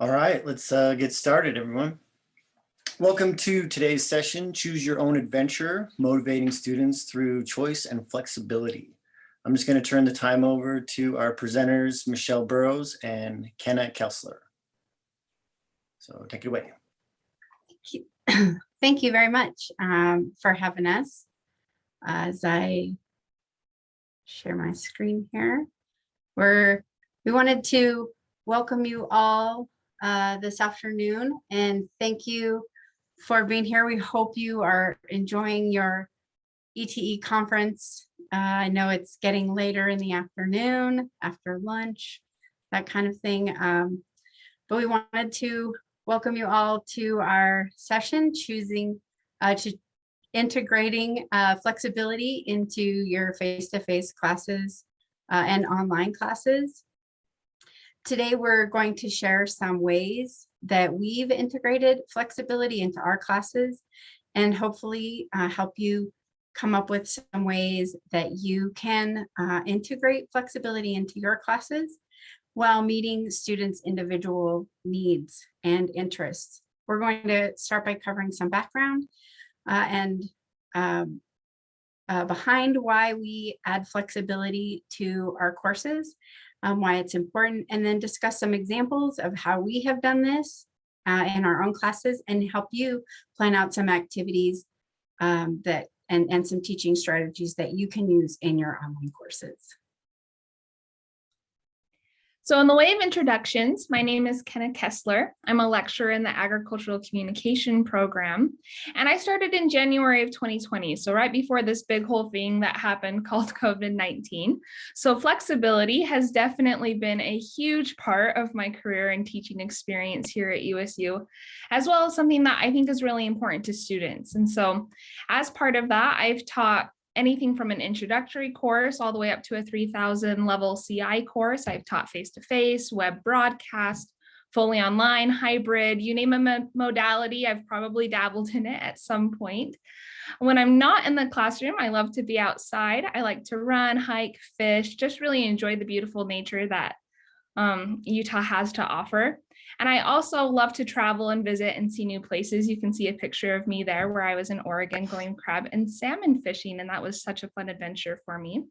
All right, let's uh, get started, everyone. Welcome to today's session, Choose Your Own Adventure, Motivating Students Through Choice and Flexibility. I'm just going to turn the time over to our presenters, Michelle Burrows and Kenna Kessler. So take it away. Thank you Thank you very much um, for having us. As I share my screen here, we're we wanted to welcome you all uh, this afternoon and thank you for being here. We hope you are enjoying your ETE conference. Uh, I know it's getting later in the afternoon, after lunch, that kind of thing. Um, but we wanted to welcome you all to our session, choosing uh, to integrating uh, flexibility into your face-to-face -face classes uh, and online classes. Today, we're going to share some ways that we've integrated flexibility into our classes and hopefully uh, help you come up with some ways that you can uh, integrate flexibility into your classes while meeting students' individual needs and interests. We're going to start by covering some background uh, and um, uh, behind why we add flexibility to our courses um, why it's important, and then discuss some examples of how we have done this uh, in our own classes and help you plan out some activities um, that and, and some teaching strategies that you can use in your online courses. So in the way of introductions, my name is Kenna Kessler. I'm a lecturer in the agricultural communication program. And I started in January of 2020. So right before this big whole thing that happened called COVID-19. So flexibility has definitely been a huge part of my career and teaching experience here at USU, as well as something that I think is really important to students. And so as part of that, I've taught anything from an introductory course all the way up to a 3000 level CI course. I've taught face-to-face, -face, web broadcast, fully online, hybrid, you name a modality, I've probably dabbled in it at some point. When I'm not in the classroom, I love to be outside. I like to run, hike, fish, just really enjoy the beautiful nature that um, Utah has to offer. And I also love to travel and visit and see new places. You can see a picture of me there where I was in Oregon going crab and salmon fishing. And that was such a fun adventure for me.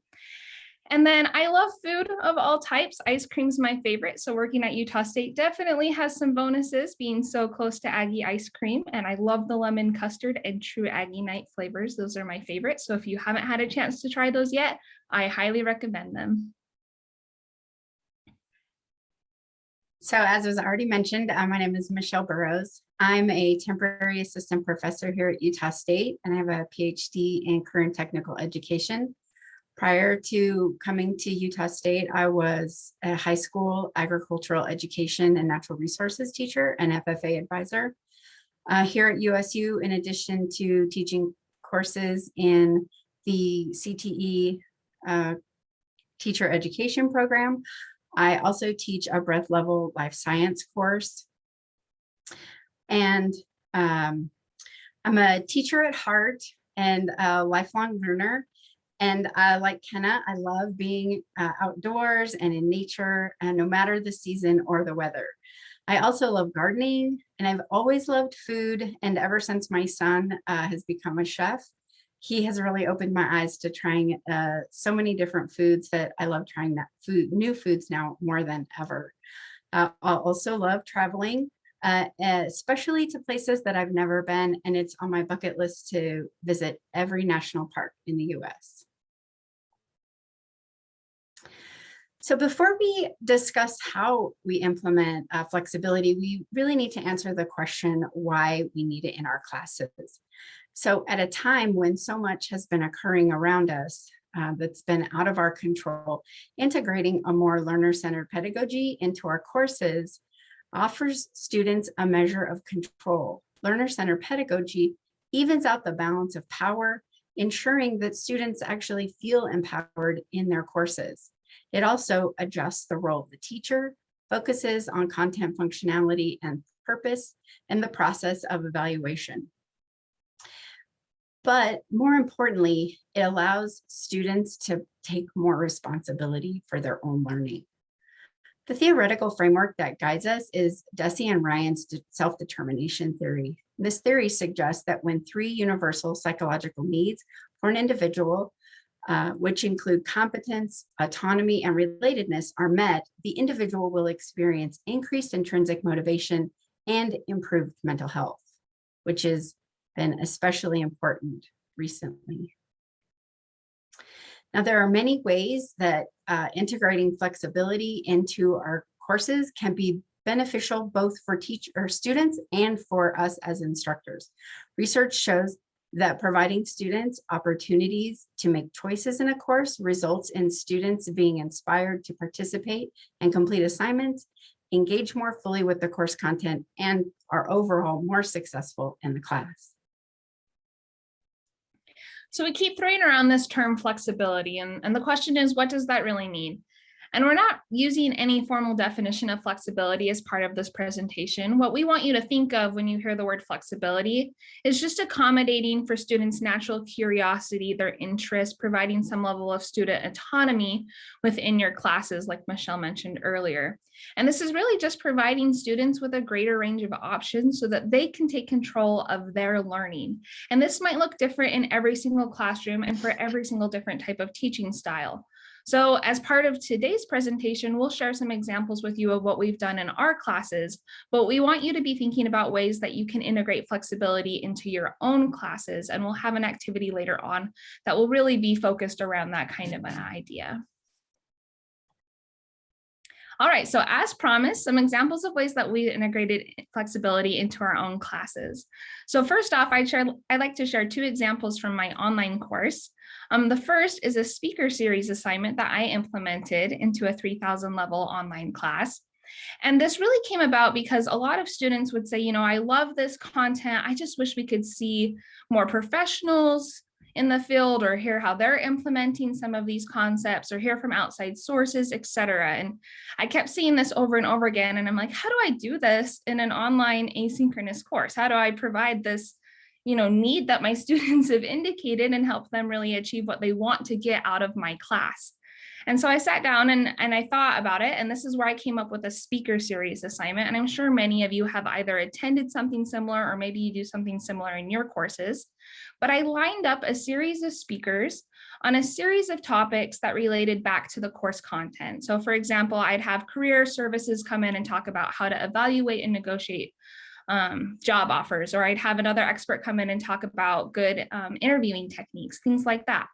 And then I love food of all types. Ice cream's my favorite. So working at Utah State definitely has some bonuses being so close to Aggie ice cream. And I love the lemon custard and true Aggie night flavors. Those are my favorites. So if you haven't had a chance to try those yet, I highly recommend them. So as was already mentioned, uh, my name is Michelle Burrows. I'm a temporary assistant professor here at Utah State, and I have a PhD in career and technical education. Prior to coming to Utah State, I was a high school agricultural education and natural resources teacher and FFA advisor. Uh, here at USU, in addition to teaching courses in the CTE uh, teacher education program, I also teach a breadth level life science course. And um, I'm a teacher at heart and a lifelong learner. And uh, like Kenna, I love being uh, outdoors and in nature, and no matter the season or the weather. I also love gardening and I've always loved food. And ever since my son uh, has become a chef, he has really opened my eyes to trying uh, so many different foods that I love trying that food, new foods now more than ever. Uh, I also love traveling, uh, especially to places that I've never been, and it's on my bucket list to visit every national park in the US. So before we discuss how we implement uh, flexibility, we really need to answer the question why we need it in our classes. So at a time when so much has been occurring around us uh, that's been out of our control, integrating a more learner-centered pedagogy into our courses offers students a measure of control. Learner-centered pedagogy evens out the balance of power, ensuring that students actually feel empowered in their courses. It also adjusts the role of the teacher, focuses on content functionality and purpose, and the process of evaluation. But more importantly, it allows students to take more responsibility for their own learning. The theoretical framework that guides us is Deci and Ryan's self-determination theory. This theory suggests that when three universal psychological needs for an individual, uh, which include competence, autonomy, and relatedness are met, the individual will experience increased intrinsic motivation and improved mental health, which has been especially important recently. Now, there are many ways that uh, integrating flexibility into our courses can be beneficial both for teach or students and for us as instructors. Research shows that providing students opportunities to make choices in a course results in students being inspired to participate and complete assignments, engage more fully with the course content, and are overall more successful in the class. So we keep throwing around this term flexibility and, and the question is, what does that really mean? And we're not using any formal definition of flexibility as part of this presentation. What we want you to think of when you hear the word flexibility is just accommodating for students' natural curiosity, their interest, providing some level of student autonomy within your classes, like Michelle mentioned earlier. And this is really just providing students with a greater range of options so that they can take control of their learning. And this might look different in every single classroom and for every single different type of teaching style. So as part of today's presentation, we'll share some examples with you of what we've done in our classes, but we want you to be thinking about ways that you can integrate flexibility into your own classes. And we'll have an activity later on that will really be focused around that kind of an idea. All right, so as promised, some examples of ways that we integrated flexibility into our own classes. So first off, I share, I'd like to share two examples from my online course. Um, the first is a speaker series assignment that I implemented into a 3000 level online class. And this really came about because a lot of students would say, you know, I love this content. I just wish we could see more professionals in the field or hear how they're implementing some of these concepts or hear from outside sources, et cetera. And I kept seeing this over and over again. And I'm like, how do I do this in an online asynchronous course? How do I provide this you know, need that my students have indicated and help them really achieve what they want to get out of my class. And so I sat down and, and I thought about it, and this is where I came up with a speaker series assignment. And I'm sure many of you have either attended something similar or maybe you do something similar in your courses. But I lined up a series of speakers on a series of topics that related back to the course content. So for example, I'd have career services come in and talk about how to evaluate and negotiate um, job offers, or I'd have another expert come in and talk about good um, interviewing techniques, things like that.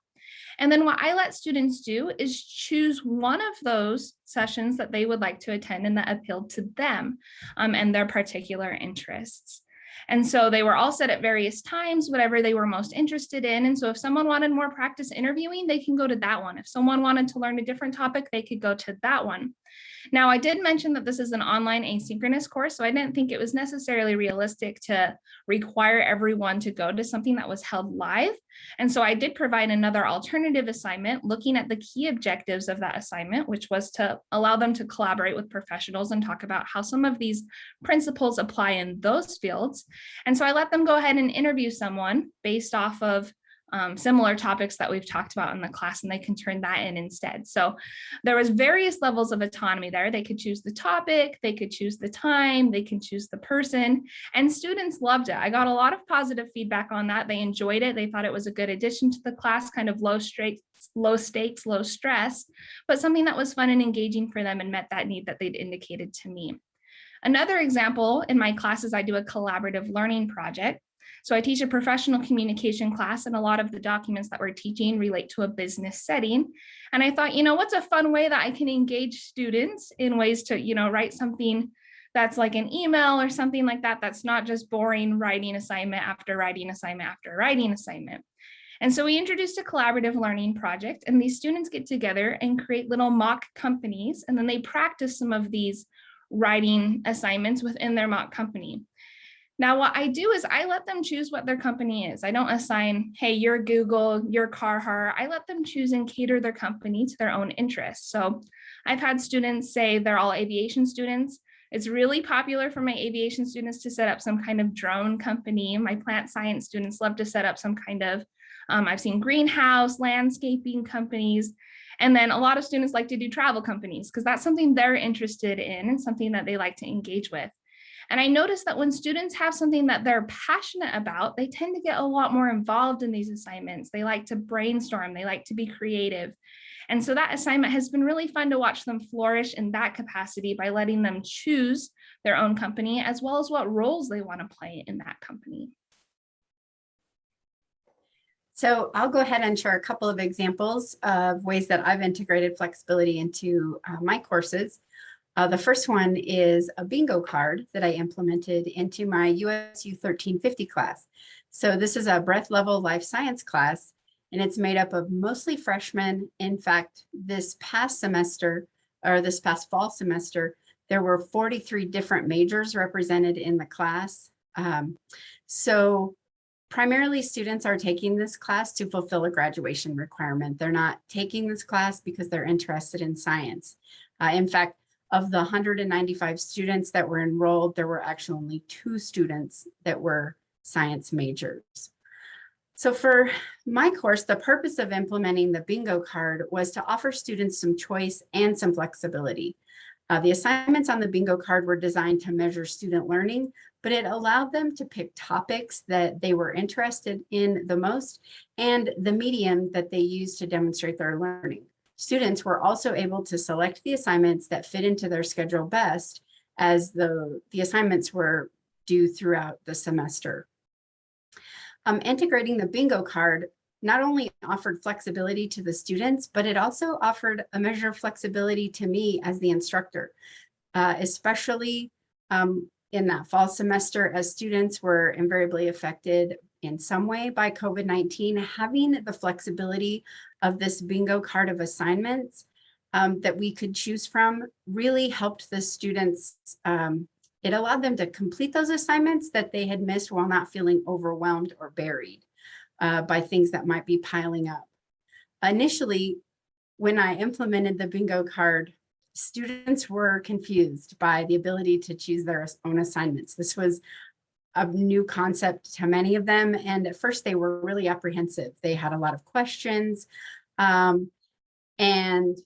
And then what I let students do is choose one of those sessions that they would like to attend and that appealed to them um, and their particular interests. And so they were all set at various times, whatever they were most interested in. And so if someone wanted more practice interviewing, they can go to that one. If someone wanted to learn a different topic, they could go to that one. Now, I did mention that this is an online asynchronous course, so I didn't think it was necessarily realistic to require everyone to go to something that was held live. And so I did provide another alternative assignment looking at the key objectives of that assignment, which was to allow them to collaborate with professionals and talk about how some of these principles apply in those fields. And so I let them go ahead and interview someone based off of um, similar topics that we've talked about in the class and they can turn that in instead. So there was various levels of autonomy there. They could choose the topic, they could choose the time, they can choose the person and students loved it. I got a lot of positive feedback on that. They enjoyed it. They thought it was a good addition to the class, kind of low low stakes, low stress, but something that was fun and engaging for them and met that need that they'd indicated to me. Another example in my classes, I do a collaborative learning project. So I teach a professional communication class and a lot of the documents that we're teaching relate to a business setting. And I thought, you know, what's a fun way that I can engage students in ways to, you know, write something that's like an email or something like that, that's not just boring writing assignment after writing assignment after writing assignment. And so we introduced a collaborative learning project and these students get together and create little mock companies and then they practice some of these writing assignments within their mock company. Now, what I do is I let them choose what their company is. I don't assign, hey, you're Google, you're Carhartt. I let them choose and cater their company to their own interests. So I've had students say they're all aviation students. It's really popular for my aviation students to set up some kind of drone company. My plant science students love to set up some kind of, um, I've seen greenhouse, landscaping companies. And then a lot of students like to do travel companies because that's something they're interested in and something that they like to engage with. And I noticed that when students have something that they're passionate about, they tend to get a lot more involved in these assignments. They like to brainstorm, they like to be creative. And so that assignment has been really fun to watch them flourish in that capacity by letting them choose their own company as well as what roles they want to play in that company. So I'll go ahead and share a couple of examples of ways that I've integrated flexibility into uh, my courses. Uh, the first one is a bingo card that I implemented into my USU 1350 class. So this is a breadth level life science class, and it's made up of mostly freshmen. In fact, this past semester, or this past fall semester, there were 43 different majors represented in the class. Um, so primarily students are taking this class to fulfill a graduation requirement. They're not taking this class because they're interested in science. Uh, in fact, of the 195 students that were enrolled, there were actually only two students that were science majors. So for my course, the purpose of implementing the bingo card was to offer students some choice and some flexibility. Uh, the assignments on the bingo card were designed to measure student learning, but it allowed them to pick topics that they were interested in the most and the medium that they used to demonstrate their learning. Students were also able to select the assignments that fit into their schedule best as the, the assignments were due throughout the semester. Um, integrating the bingo card not only offered flexibility to the students, but it also offered a measure of flexibility to me as the instructor, uh, especially um, in that fall semester as students were invariably affected in some way by COVID-19, having the flexibility of this bingo card of assignments um, that we could choose from really helped the students. Um, it allowed them to complete those assignments that they had missed while not feeling overwhelmed or buried uh, by things that might be piling up. Initially, when I implemented the bingo card, students were confused by the ability to choose their own assignments. This was a new concept to many of them. And at first they were really apprehensive. They had a lot of questions. Um, and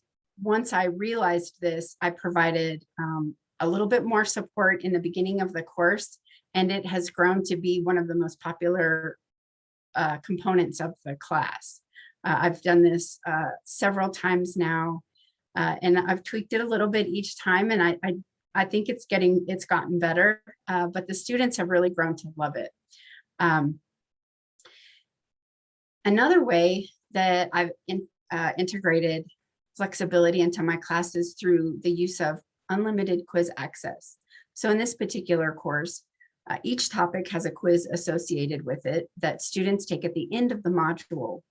once I realized this, I provided um, a little bit more support in the beginning of the course, and it has grown to be one of the most popular uh, components of the class. Uh, I've done this uh, several times now, uh, and I've tweaked it a little bit each time, and I, I, I think it's getting, it's gotten better, uh, but the students have really grown to love it. Um, another way that I've in, uh, integrated flexibility into my classes through the use of unlimited quiz access. So in this particular course, uh, each topic has a quiz associated with it that students take at the end of the module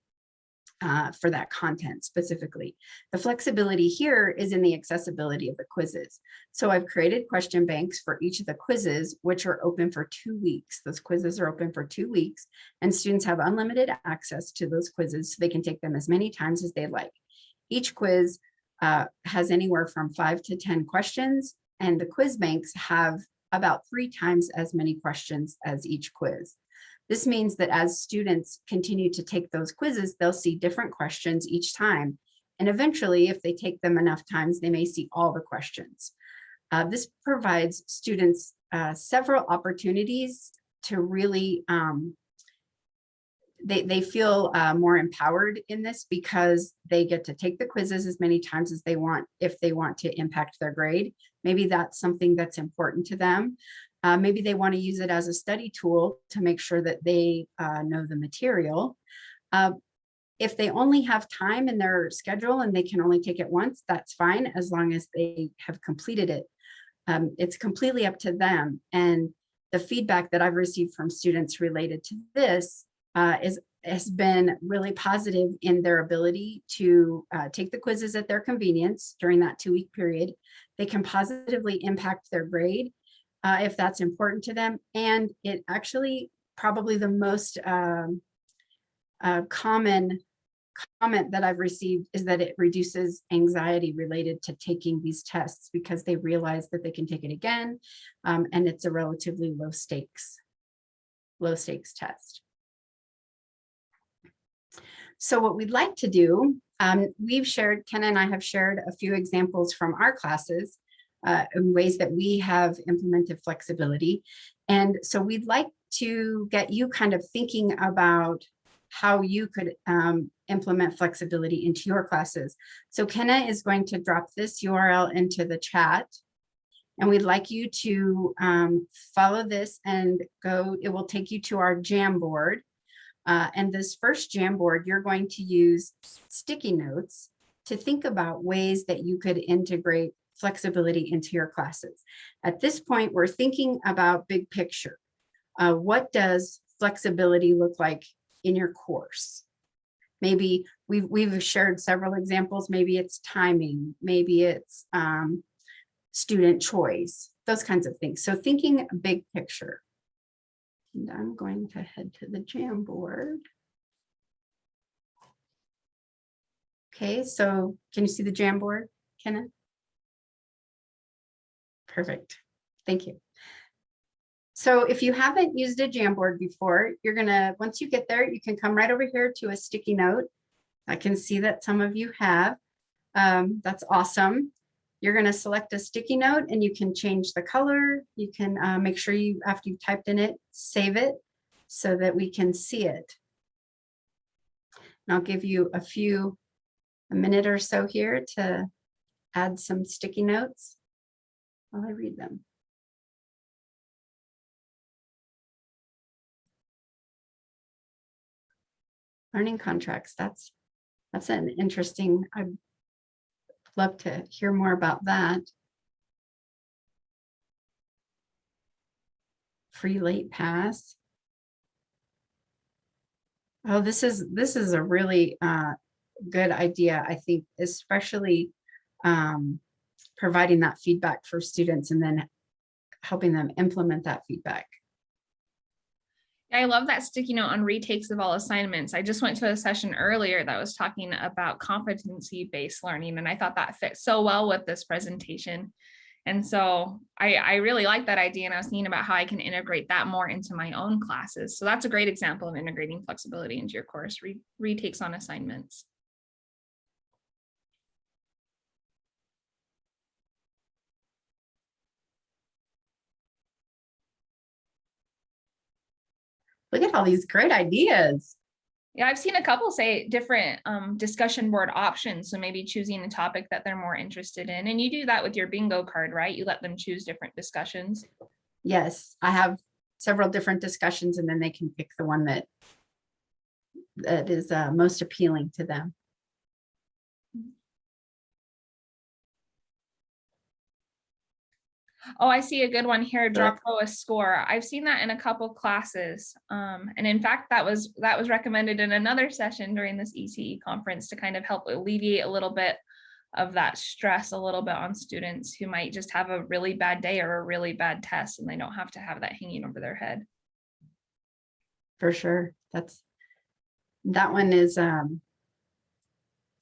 uh, for that content specifically. The flexibility here is in the accessibility of the quizzes. So I've created question banks for each of the quizzes, which are open for two weeks. Those quizzes are open for two weeks and students have unlimited access to those quizzes so they can take them as many times as they like. Each quiz uh, has anywhere from five to 10 questions and the quiz banks have about three times as many questions as each quiz. This means that as students continue to take those quizzes, they'll see different questions each time. And eventually, if they take them enough times, they may see all the questions. Uh, this provides students uh, several opportunities to really um, they, they feel uh, more empowered in this because they get to take the quizzes as many times as they want if they want to impact their grade. Maybe that's something that's important to them. Uh, maybe they want to use it as a study tool to make sure that they uh, know the material. Uh, if they only have time in their schedule and they can only take it once, that's fine as long as they have completed it. Um, it's completely up to them. And the feedback that I've received from students related to this uh, is has been really positive in their ability to uh, take the quizzes at their convenience during that two week period. They can positively impact their grade uh, if that's important to them. And it actually probably the most um, uh, common comment that I've received is that it reduces anxiety related to taking these tests because they realize that they can take it again um, and it's a relatively low stakes, low stakes test. So what we'd like to do, um, we've shared, Ken and I have shared a few examples from our classes uh, in ways that we have implemented flexibility. And so we'd like to get you kind of thinking about how you could um, implement flexibility into your classes. So Kenna is going to drop this URL into the chat. And we'd like you to um, follow this and go, it will take you to our Jamboard. Uh, and this first Jamboard, you're going to use sticky notes to think about ways that you could integrate flexibility into your classes. At this point, we're thinking about big picture. Uh, what does flexibility look like in your course? Maybe we've, we've shared several examples. Maybe it's timing, maybe it's um, student choice, those kinds of things. So thinking big picture. And I'm going to head to the Jamboard. Okay, so can you see the Jamboard, Kenneth? Perfect. Thank you. So if you haven't used a Jamboard before, you're gonna, once you get there, you can come right over here to a sticky note. I can see that some of you have. Um, that's awesome. You're gonna select a sticky note and you can change the color. You can uh, make sure you, after you've typed in it, save it so that we can see it. And I'll give you a few, a minute or so here to add some sticky notes while I read them. Learning contracts, that's, that's an interesting, I'd love to hear more about that. Free late pass. Oh, this is, this is a really uh, good idea, I think, especially um, providing that feedback for students and then helping them implement that feedback. I love that sticky note on retakes of all assignments. I just went to a session earlier that was talking about competency-based learning, and I thought that fit so well with this presentation. And so I, I really like that idea, and I was thinking about how I can integrate that more into my own classes. So that's a great example of integrating flexibility into your course, re retakes on assignments. Look at all these great ideas. Yeah, I've seen a couple say different um, discussion board options. So maybe choosing a topic that they're more interested in. And you do that with your bingo card, right? You let them choose different discussions. Yes, I have several different discussions and then they can pick the one that that is uh, most appealing to them. Oh, I see a good one here, drop low a score. I've seen that in a couple classes. Um, and in fact, that was that was recommended in another session during this ETE conference to kind of help alleviate a little bit of that stress a little bit on students who might just have a really bad day or a really bad test and they don't have to have that hanging over their head. For sure. That's that one is um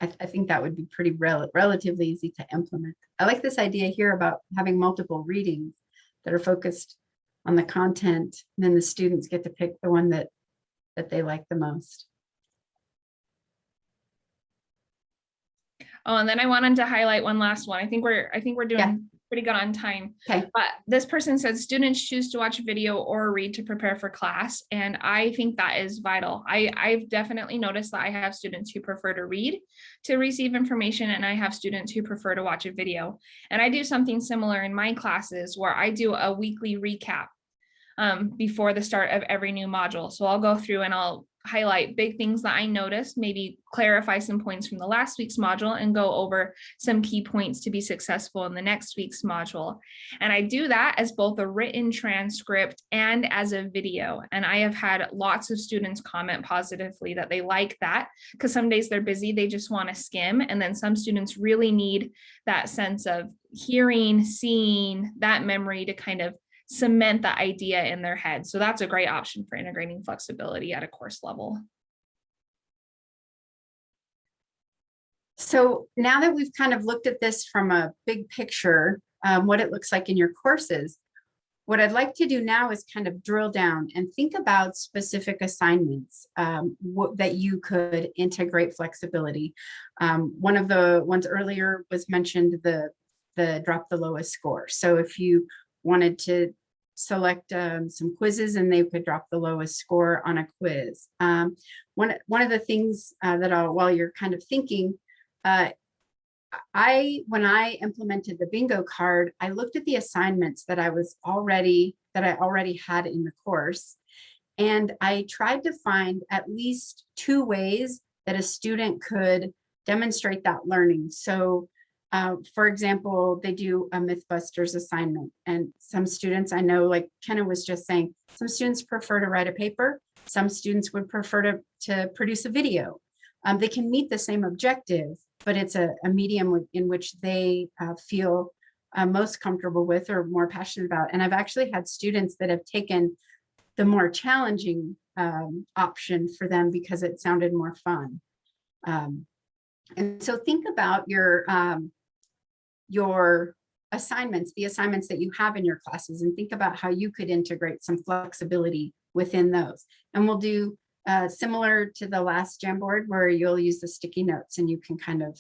I, I think that would be pretty rel relatively easy to implement. I like this idea here about having multiple readings that are focused on the content, and then the students get to pick the one that that they like the most. Oh, and then I wanted to highlight one last one. I think we're I think we're doing Yeah. Pretty good on time. Okay. But this person says students choose to watch a video or read to prepare for class. And I think that is vital. I, I've definitely noticed that I have students who prefer to read to receive information and I have students who prefer to watch a video. And I do something similar in my classes where I do a weekly recap um, before the start of every new module. So I'll go through and I'll highlight big things that I noticed, maybe clarify some points from the last week's module and go over some key points to be successful in the next week's module. And I do that as both a written transcript and as a video. And I have had lots of students comment positively that they like that because some days they're busy, they just want to skim. And then some students really need that sense of hearing, seeing that memory to kind of cement the idea in their head. So that's a great option for integrating flexibility at a course level. So now that we've kind of looked at this from a big picture, um, what it looks like in your courses, what I'd like to do now is kind of drill down and think about specific assignments um, that you could integrate flexibility. Um, one of the ones earlier was mentioned the the drop the lowest score. So if you wanted to select um, some quizzes and they could drop the lowest score on a quiz. Um, one, one of the things uh, that I'll, while you're kind of thinking, uh, I, when I implemented the bingo card, I looked at the assignments that I was already, that I already had in the course. And I tried to find at least two ways that a student could demonstrate that learning. So uh, for example, they do a Mythbusters assignment and some students I know, like Kenna was just saying, some students prefer to write a paper. Some students would prefer to, to produce a video. Um, they can meet the same objective, but it's a, a medium in which they uh, feel uh, most comfortable with or more passionate about. And I've actually had students that have taken the more challenging um, option for them because it sounded more fun. Um, and so think about your um, your assignments, the assignments that you have in your classes and think about how you could integrate some flexibility within those. And we'll do uh, similar to the last Jamboard where you'll use the sticky notes and you can kind of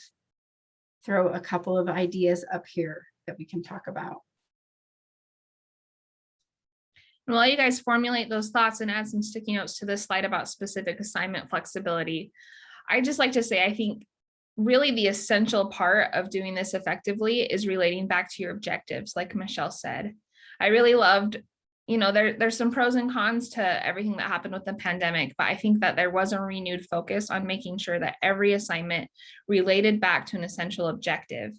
throw a couple of ideas up here that we can talk about. While you guys formulate those thoughts and add some sticky notes to this slide about specific assignment flexibility, I just like to say, I think really the essential part of doing this effectively is relating back to your objectives, like Michelle said. I really loved, you know, there, there's some pros and cons to everything that happened with the pandemic, but I think that there was a renewed focus on making sure that every assignment related back to an essential objective.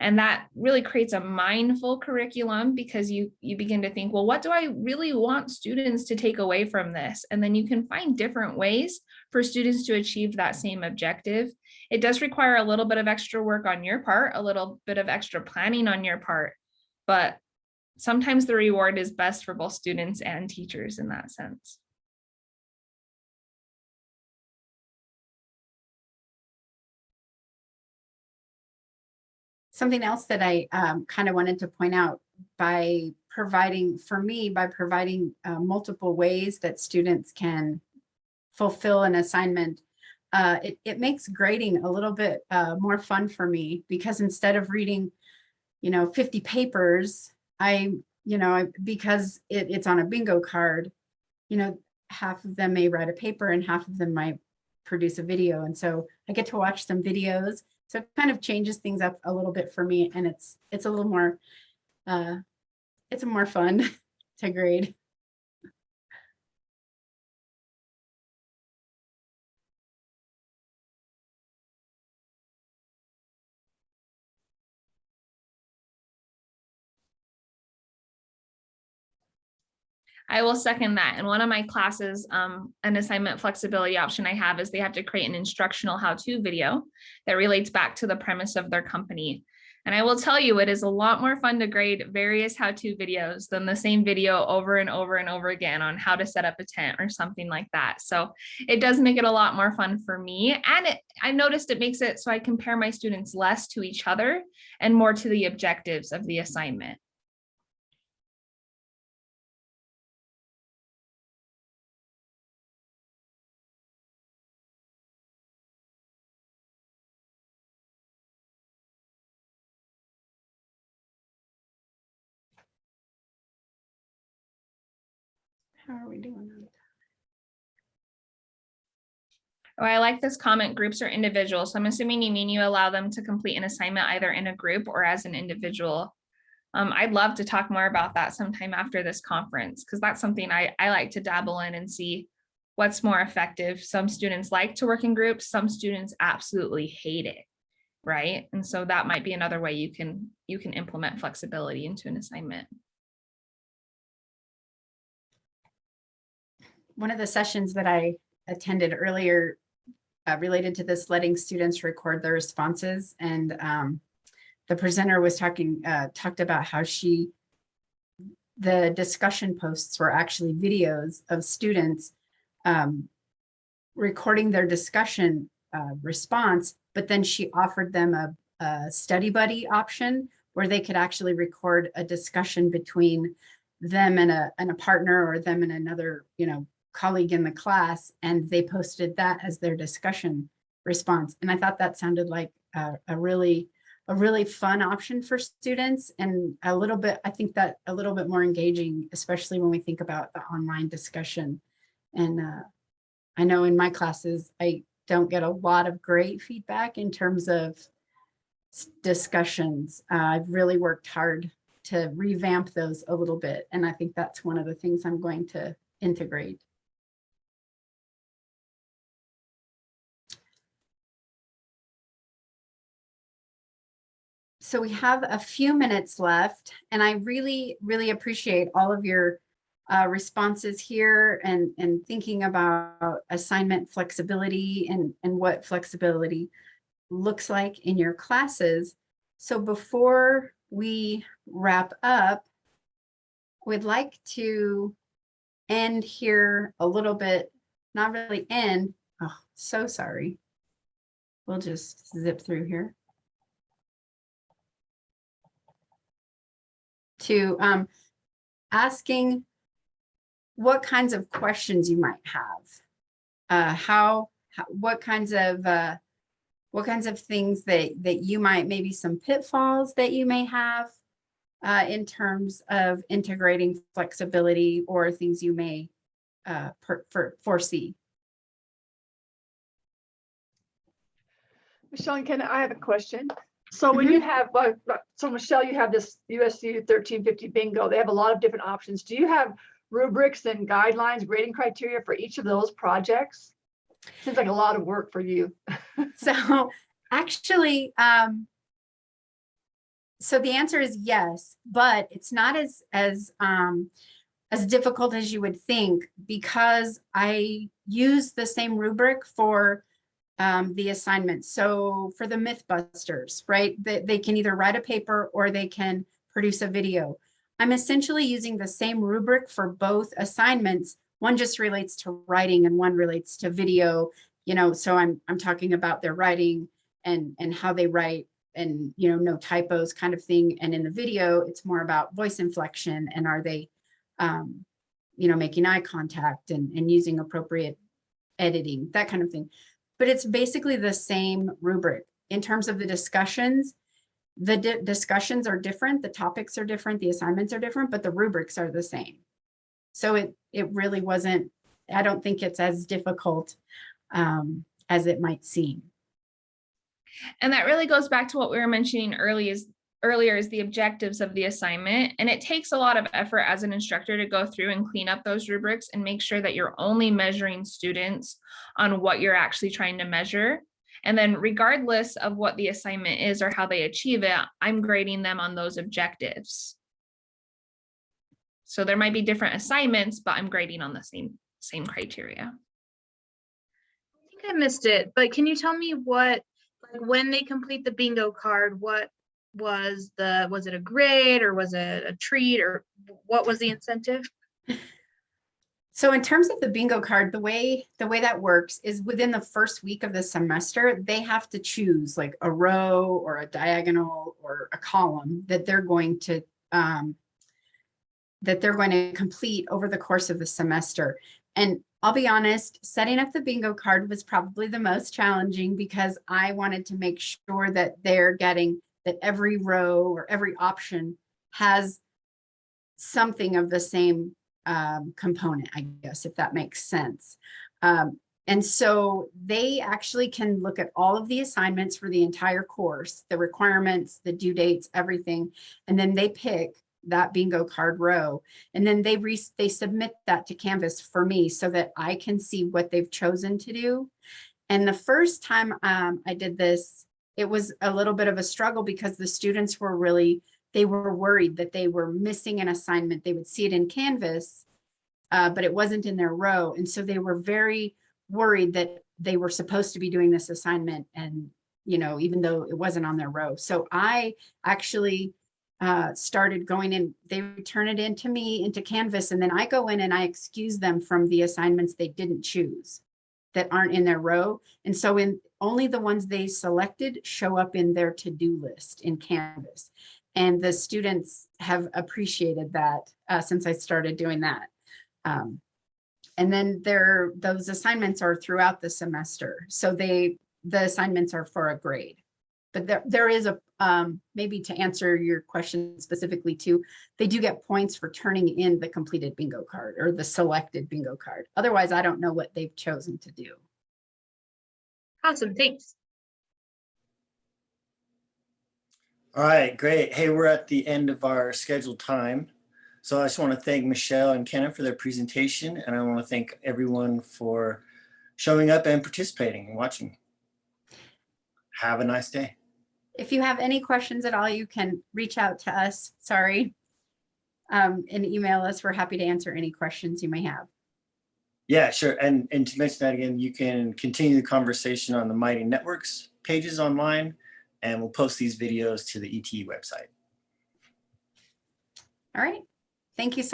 And that really creates a mindful curriculum because you, you begin to think, well, what do I really want students to take away from this? And then you can find different ways for students to achieve that same objective. It does require a little bit of extra work on your part, a little bit of extra planning on your part, but sometimes the reward is best for both students and teachers in that sense. Something else that I um, kind of wanted to point out by providing, for me, by providing uh, multiple ways that students can fulfill an assignment, uh, it, it makes grading a little bit uh, more fun for me because instead of reading, you know, 50 papers, I, you know, I, because it, it's on a bingo card, you know, half of them may write a paper and half of them might produce a video. And so I get to watch some videos. So it kind of changes things up a little bit for me and it's, it's a little more, uh, it's more fun to grade. I will second that. In one of my classes, um, an assignment flexibility option I have is they have to create an instructional how-to video that relates back to the premise of their company. And I will tell you, it is a lot more fun to grade various how-to videos than the same video over and over and over again on how to set up a tent or something like that. So it does make it a lot more fun for me. And it, I noticed it makes it so I compare my students less to each other and more to the objectives of the assignment. How are we doing? on Oh, I like this comment, groups or individuals. So I'm assuming you mean you allow them to complete an assignment either in a group or as an individual. Um, I'd love to talk more about that sometime after this conference, because that's something I, I like to dabble in and see what's more effective. Some students like to work in groups, some students absolutely hate it, right? And so that might be another way you can you can implement flexibility into an assignment. One of the sessions that I attended earlier uh, related to this, letting students record their responses. And um, the presenter was talking, uh, talked about how she, the discussion posts were actually videos of students um, recording their discussion uh, response, but then she offered them a, a study buddy option where they could actually record a discussion between them and a, and a partner or them and another, you know, colleague in the class, and they posted that as their discussion response. And I thought that sounded like a, a really, a really fun option for students and a little bit, I think that a little bit more engaging, especially when we think about the online discussion. And uh, I know in my classes, I don't get a lot of great feedback in terms of discussions. Uh, I've really worked hard to revamp those a little bit. And I think that's one of the things I'm going to integrate. So we have a few minutes left and I really, really appreciate all of your uh, responses here and, and thinking about assignment flexibility and, and what flexibility looks like in your classes. So before we wrap up, we'd like to end here a little bit, not really end. Oh, so sorry. We'll just zip through here. To um, asking what kinds of questions you might have. Uh, how, how, what kinds of, uh, what kinds of things that, that you might, maybe some pitfalls that you may have uh, in terms of integrating flexibility or things you may uh, per, for, foresee. Michelle Ken, I have a question. So when you have, uh, uh, so Michelle, you have this USU thirteen fifty bingo. They have a lot of different options. Do you have rubrics and guidelines, grading criteria for each of those projects? Seems like a lot of work for you. So actually, um, so the answer is yes, but it's not as, as, um, as difficult as you would think because I use the same rubric for um, the assignments. So for the Mythbusters, right, they, they can either write a paper or they can produce a video. I'm essentially using the same rubric for both assignments. One just relates to writing and one relates to video you know, so I'm, I'm talking about their writing and, and how they write and, you know, no typos kind of thing. And in the video, it's more about voice inflection and are they, um, you know, making eye contact and, and using appropriate editing, that kind of thing. But it's basically the same rubric. In terms of the discussions, the di- discussions are different, the topics are different, the assignments are different, but the rubrics are the same. So it, it really wasn't, I don't think it's as difficult um, as it might seem. And that really goes back to what we were mentioning early is earlier is the objectives of the assignment. And it takes a lot of effort as an instructor to go through and clean up those rubrics and make sure that you're only measuring students on what you're actually trying to measure. And then regardless of what the assignment is or how they achieve it, I'm grading them on those objectives. So there might be different assignments, but I'm grading on the same, same criteria. I think I missed it, but can you tell me what, like when they complete the bingo card, what was the, was it a grade or was it a treat or what was the incentive? So in terms of the bingo card, the way the way that works is within the first week of the semester, they have to choose like a row or a diagonal or a column that they're going to um, that they're going to complete over the course of the semester. And I'll be honest, setting up the bingo card was probably the most challenging because I wanted to make sure that they're getting that every row or every option has something of the same um, component, I guess, if that makes sense. Um, and so they actually can look at all of the assignments for the entire course, the requirements, the due dates, everything, and then they pick that bingo card row. And then they re they submit that to Canvas for me so that I can see what they've chosen to do. And the first time um, I did this, it was a little bit of a struggle because the students were really they were worried that they were missing an assignment. They would see it in Canvas, uh, but it wasn't in their row. And so they were very worried that they were supposed to be doing this assignment and, you know, even though it wasn't on their row. So I actually uh, started going in, they would turn it into me, into Canvas, and then I go in and I excuse them from the assignments they didn't choose that aren't in their row. And so in only the ones they selected show up in their to-do list in Canvas. And the students have appreciated that uh, since I started doing that. Um, And then there, those assignments are throughout the semester. So they, the assignments are for a grade. But there, there is a, um, maybe to answer your question specifically too, they do get points for turning in the completed bingo card or the selected bingo card. Otherwise, I don't know what they've chosen to do. Awesome, thanks. All right, great. Hey, we're at the end of our scheduled time. So I just want to thank Michelle and Kenna for their presentation, and I want to thank everyone for showing up and participating and watching. Have a nice day. If you have any questions at all, you can reach out to us, sorry. Um, and email us. We're happy to answer any questions you may have. Yeah, sure. And, and to mention that again, you can continue the conversation on the Mighty Networks pages online, and we'll post these videos to the ETE website. All right. Thank you so